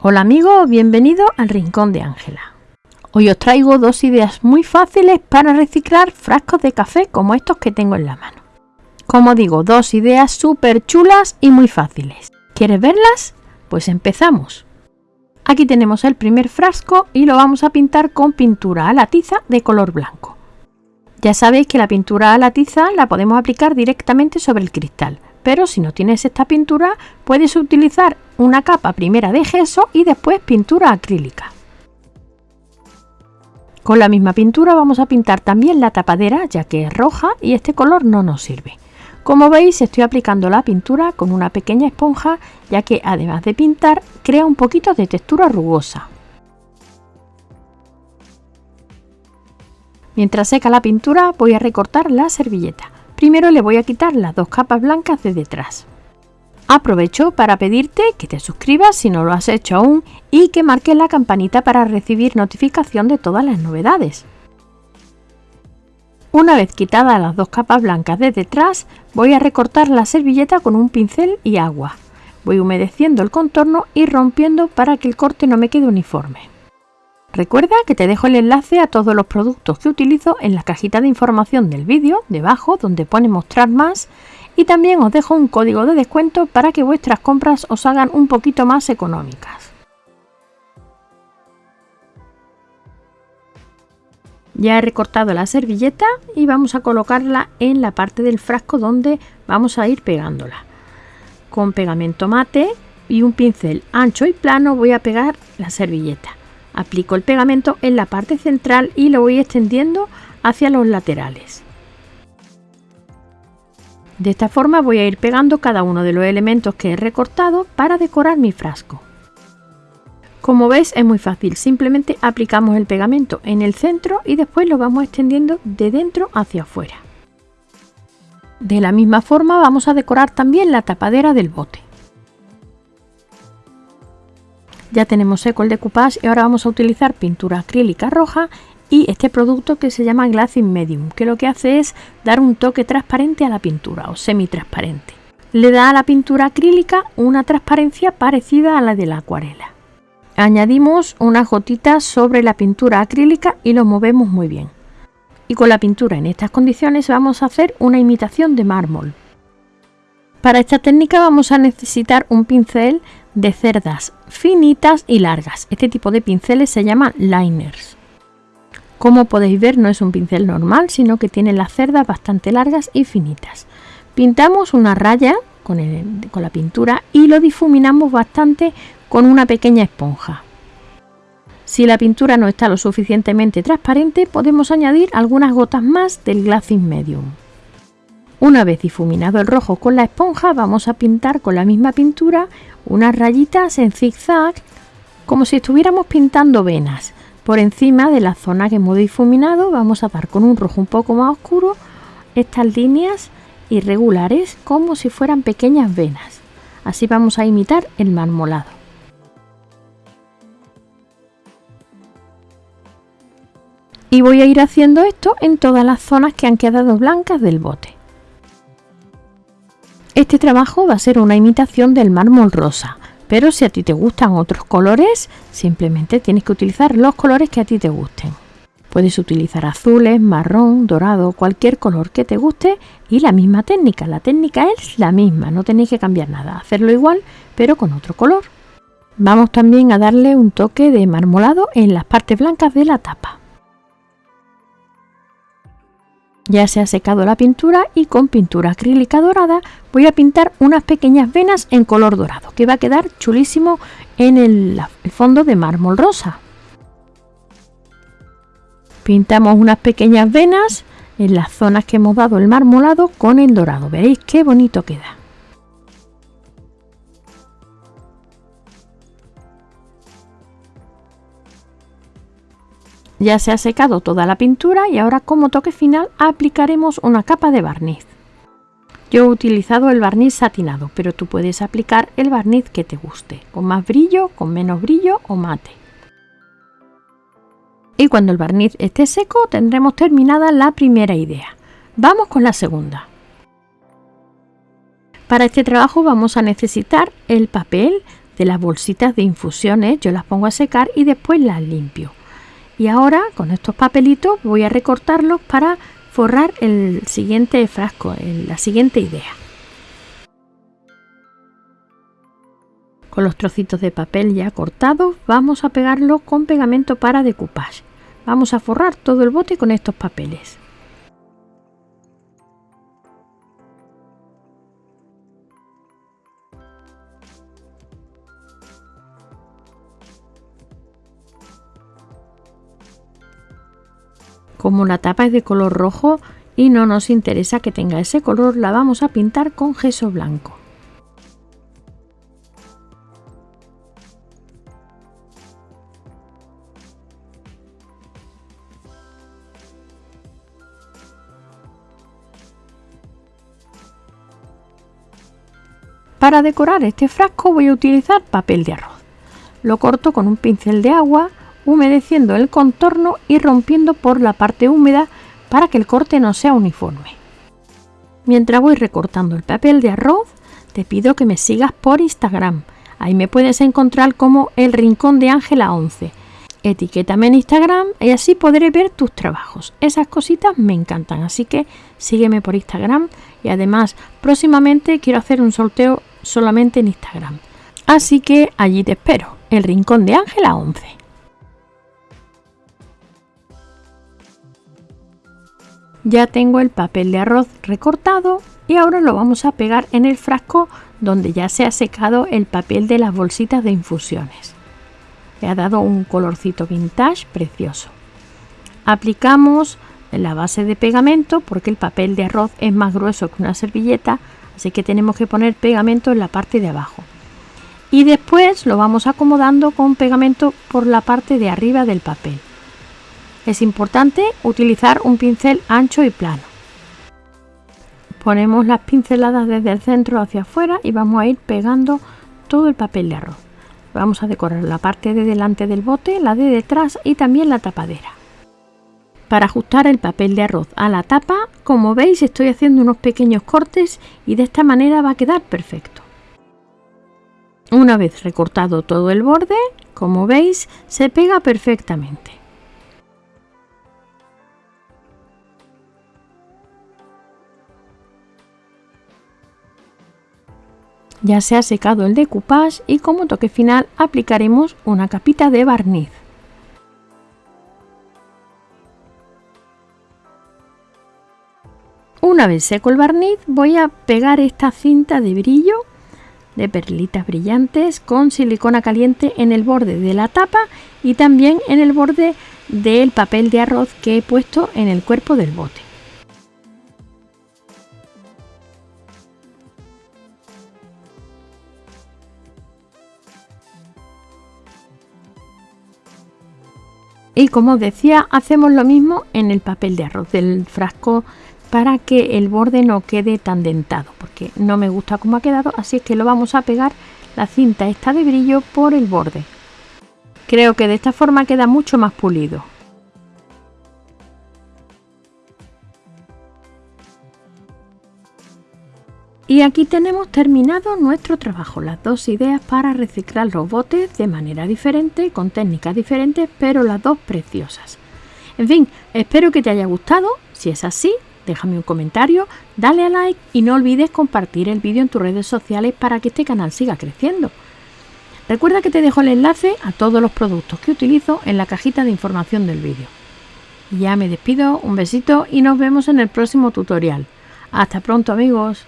Hola amigos, bienvenidos al Rincón de Ángela. Hoy os traigo dos ideas muy fáciles para reciclar frascos de café como estos que tengo en la mano. Como digo, dos ideas súper chulas y muy fáciles. ¿Quieres verlas? Pues empezamos. Aquí tenemos el primer frasco y lo vamos a pintar con pintura a la tiza de color blanco. Ya sabéis que la pintura a la tiza la podemos aplicar directamente sobre el cristal, pero si no tienes esta pintura puedes utilizar una capa primera de gesso y después pintura acrílica. Con la misma pintura vamos a pintar también la tapadera ya que es roja y este color no nos sirve. Como veis estoy aplicando la pintura con una pequeña esponja ya que además de pintar crea un poquito de textura rugosa. Mientras seca la pintura voy a recortar la servilleta. Primero le voy a quitar las dos capas blancas de detrás. Aprovecho para pedirte que te suscribas si no lo has hecho aún y que marques la campanita para recibir notificación de todas las novedades. Una vez quitadas las dos capas blancas de detrás, voy a recortar la servilleta con un pincel y agua. Voy humedeciendo el contorno y rompiendo para que el corte no me quede uniforme. Recuerda que te dejo el enlace a todos los productos que utilizo en la cajita de información del vídeo, debajo, donde pone mostrar más y también os dejo un código de descuento para que vuestras compras os hagan un poquito más económicas. Ya he recortado la servilleta y vamos a colocarla en la parte del frasco donde vamos a ir pegándola. Con pegamento mate y un pincel ancho y plano voy a pegar la servilleta. Aplico el pegamento en la parte central y lo voy extendiendo hacia los laterales. De esta forma voy a ir pegando cada uno de los elementos que he recortado para decorar mi frasco. Como ves es muy fácil, simplemente aplicamos el pegamento en el centro y después lo vamos extendiendo de dentro hacia afuera. De la misma forma vamos a decorar también la tapadera del bote. Ya tenemos seco el decoupage y ahora vamos a utilizar pintura acrílica roja y este producto que se llama Glassing Medium, que lo que hace es dar un toque transparente a la pintura o semi-transparente. Le da a la pintura acrílica una transparencia parecida a la de la acuarela. Añadimos unas gotitas sobre la pintura acrílica y lo movemos muy bien. Y con la pintura en estas condiciones vamos a hacer una imitación de mármol. Para esta técnica vamos a necesitar un pincel de cerdas finitas y largas. Este tipo de pinceles se llaman liners. Como podéis ver no es un pincel normal, sino que tiene las cerdas bastante largas y finitas. Pintamos una raya con, con la pintura y lo difuminamos bastante con una pequeña esponja. Si la pintura no está lo suficientemente transparente, podemos añadir algunas gotas más del Glassing Medium. Una vez difuminado el rojo con la esponja, vamos a pintar con la misma pintura unas rayitas en zigzag, como si estuviéramos pintando venas. Por encima de la zona que hemos difuminado vamos a dar con un rojo un poco más oscuro estas líneas irregulares como si fueran pequeñas venas. Así vamos a imitar el marmolado. Y voy a ir haciendo esto en todas las zonas que han quedado blancas del bote. Este trabajo va a ser una imitación del mármol rosa, pero si a ti te gustan otros colores, simplemente tienes que utilizar los colores que a ti te gusten. Puedes utilizar azules, marrón, dorado, cualquier color que te guste y la misma técnica. La técnica es la misma, no tenéis que cambiar nada. Hacerlo igual, pero con otro color. Vamos también a darle un toque de marmolado en las partes blancas de la tapa. Ya se ha secado la pintura y con pintura acrílica dorada voy a pintar unas pequeñas venas en color dorado que va a quedar chulísimo en el, fondo de mármol rosa. Pintamos unas pequeñas venas en las zonas que hemos dado el marmolado con el dorado. Veréis qué bonito queda. Ya se ha secado toda la pintura y ahora como toque final aplicaremos una capa de barniz. Yo he utilizado el barniz satinado, pero tú puedes aplicar el barniz que te guste, con más brillo, con menos brillo o mate. Y cuando el barniz esté seco tendremos terminada la primera idea. Vamos con la segunda. Para este trabajo vamos a necesitar el papel de las bolsitas de infusiones, yo las pongo a secar y después las limpio. Y ahora con estos papelitos voy a recortarlos para forrar el siguiente frasco, la siguiente idea. Con los trocitos de papel ya cortados vamos a pegarlo con pegamento para decoupage. Vamos a forrar todo el bote con estos papeles. Como la tapa es de color rojo y no nos interesa que tenga ese color, la vamos a pintar con gesso blanco. Para decorar este frasco voy a utilizar papel de arroz. Lo corto con un pincel de agua humedeciendo el contorno y rompiendo por la parte húmeda para que el corte no sea uniforme. Mientras voy recortando el papel de arroz, te pido que me sigas por Instagram. Ahí me puedes encontrar como el Rincón de Ángela 11. Etiquétame en Instagram y así podré ver tus trabajos. Esas cositas me encantan, así que sígueme por Instagram y además próximamente quiero hacer un sorteo solamente en Instagram. Así que allí te espero, el Rincón de Ángela 11. Ya tengo el papel de arroz recortado y ahora lo vamos a pegar en el frasco donde ya se ha secado el papel de las bolsitas de infusiones. Le ha dado un colorcito vintage precioso. Aplicamos la base de pegamento porque el papel de arroz es más grueso que una servilleta, así que tenemos que poner pegamento en la parte de abajo. Y después lo vamos acomodando con pegamento por la parte de arriba del papel. Es importante utilizar un pincel ancho y plano. Ponemos las pinceladas desde el centro hacia afuera y vamos a ir pegando todo el papel de arroz. Vamos a decorar la parte de delante del bote, la de detrás y también la tapadera. Para ajustar el papel de arroz a la tapa, como veis estoy haciendo unos pequeños cortes y de esta manera va a quedar perfecto. Una vez recortado todo el borde, como veis, se pega perfectamente. Ya se ha secado el decoupage y como toque final aplicaremos una capita de barniz. Una vez seco el barniz voy a pegar esta cinta de brillo de perlitas brillantes con silicona caliente en el borde de la tapa y también en el borde del papel de arroz que he puesto en el cuerpo del bote. Y como decía, hacemos lo mismo en el papel de arroz del frasco para que el borde no quede tan dentado, porque no me gusta cómo ha quedado, así es que lo vamos a pegar la cinta esta de brillo por el borde. Creo que de esta forma queda mucho más pulido. Y aquí tenemos terminado nuestro trabajo, las dos ideas para reciclar los botes de manera diferente, con técnicas diferentes, pero las dos preciosas. En fin, espero que te haya gustado, si es así, déjame un comentario, dale a like y no olvides compartir el vídeo en tus redes sociales para que este canal siga creciendo. Recuerda que te dejo el enlace a todos los productos que utilizo en la cajita de información del vídeo. Ya me despido, un besito y nos vemos en el próximo tutorial. Hasta pronto amigos.